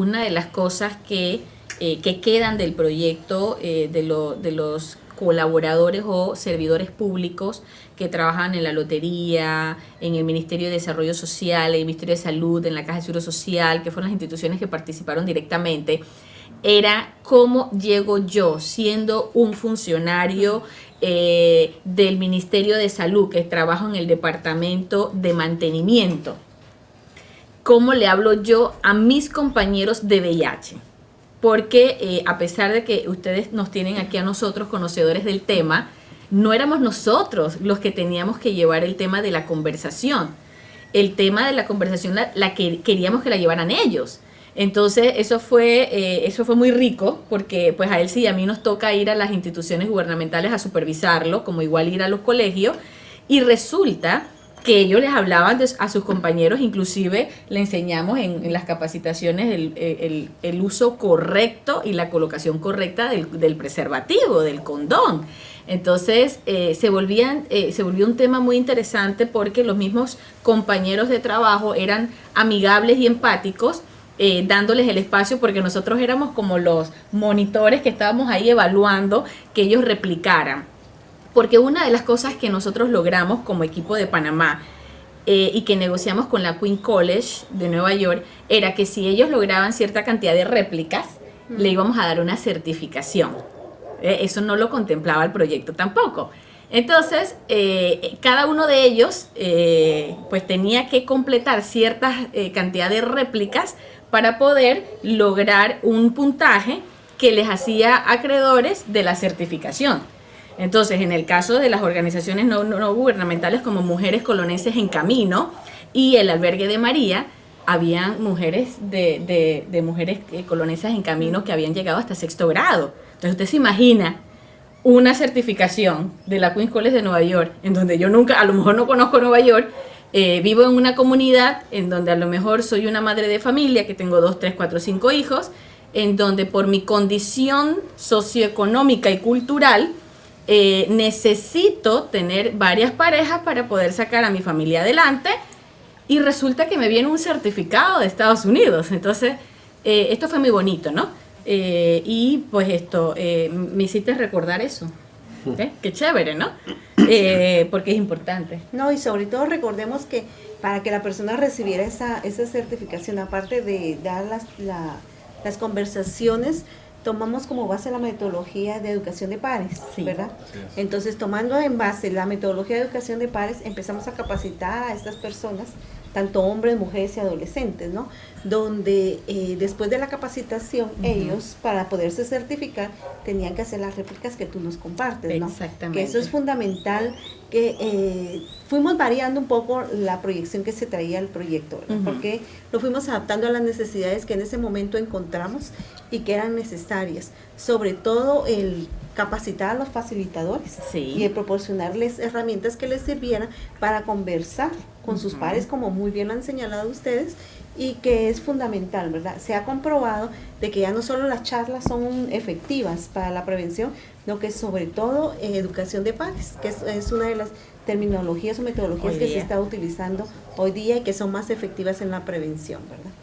Una de las cosas que, eh, que quedan del proyecto eh, de, de los colaboradores o servidores públicos que trabajan en la lotería, en el Ministerio de Desarrollo Social, en el Ministerio de Salud, en la Caja de Seguro Social, que fueron las instituciones que participaron directamente, era cómo llego yo siendo un funcionario eh, del Ministerio de Salud que trabajo en el Departamento de Mantenimiento cómo le hablo yo a mis compañeros de VIH. Porque eh, a pesar de que ustedes nos tienen aquí a nosotros conocedores del tema, no éramos nosotros los que teníamos que llevar el tema de la conversación. El tema de la conversación la, que queríamos que la llevaran ellos. Entonces eso fue, eh, eso fue muy rico porque pues a él sí, a mí nos toca ir a las instituciones gubernamentales a supervisarlo, como igual ir a los colegios. Y resulta que ellos les hablaban a sus compañeros, inclusive le enseñamos en, las capacitaciones el, uso correcto y la colocación correcta del, preservativo, del condón. Entonces eh, se, volvían, eh, se volvió un tema muy interesante porque los mismos compañeros de trabajo eran amigables y empáticos eh, dándoles el espacio porque nosotros éramos como los monitores que estábamos ahí evaluando que ellos replicaran. Porque una de las cosas que nosotros logramos como equipo de Panamá eh, y que negociamos con la Queen College de Nueva York era que si ellos lograban cierta cantidad de réplicas, le íbamos a dar una certificación. Eh, eso no lo contemplaba el proyecto tampoco. Entonces, eh, cada uno de ellos pues tenía que completar cierta cantidad de réplicas para poder lograr un puntaje que les hacía acreedores de la certificación. Entonces, en el caso de las organizaciones no, gubernamentales como Mujeres Coloneses en Camino y el Albergue de María, habían mujeres de, mujeres eh, colonesas en camino que habían llegado hasta sexto grado. Entonces usted se imagina una certificación de la Queen's College de Nueva York, en donde yo nunca, a lo mejor no conozco Nueva York, eh, vivo en una comunidad en donde a lo mejor soy una madre de familia, que tengo dos, tres, cuatro, cinco hijos, en donde por mi condición socioeconómica y cultural, eh, necesito tener varias parejas para poder sacar a mi familia adelante y resulta que me viene un certificado de Estados Unidos. Entonces, eh, esto fue muy bonito, ¿no? Eh, y pues esto, me hiciste recordar eso. Qué chévere, ¿no? porque es importante. No, y sobre todo recordemos que para que la persona recibiera esa, esa certificación, aparte de dar las, las conversaciones, tomamos como base la metodología de educación de pares, ¿verdad? Entonces, tomando en base la metodología de educación de pares, empezamos a capacitar a estas personas, tanto hombres, mujeres y adolescentes, ¿no? Donde eh, después de la capacitación, ellos, para poderse certificar, tenían que hacer las réplicas que tú nos compartes, ¿no? Exactamente. Que eso es fundamental, que eh, fuimos variando un poco la proyección que se traía al proyecto, porque lo fuimos adaptando a las necesidades que en ese momento encontramos y que eran necesarias, sobre todo el capacitar a los facilitadores y proporcionarles herramientas que les sirvieran para conversar con sus pares, como muy bien lo han señalado ustedes, y que es fundamental, ¿verdad? Se ha comprobado de que ya no solo las charlas son efectivas para la prevención, sino que sobre todo educación de pares, que es, una de las terminologías o metodologías que se está utilizando hoy día y que son más efectivas en la prevención, ¿verdad?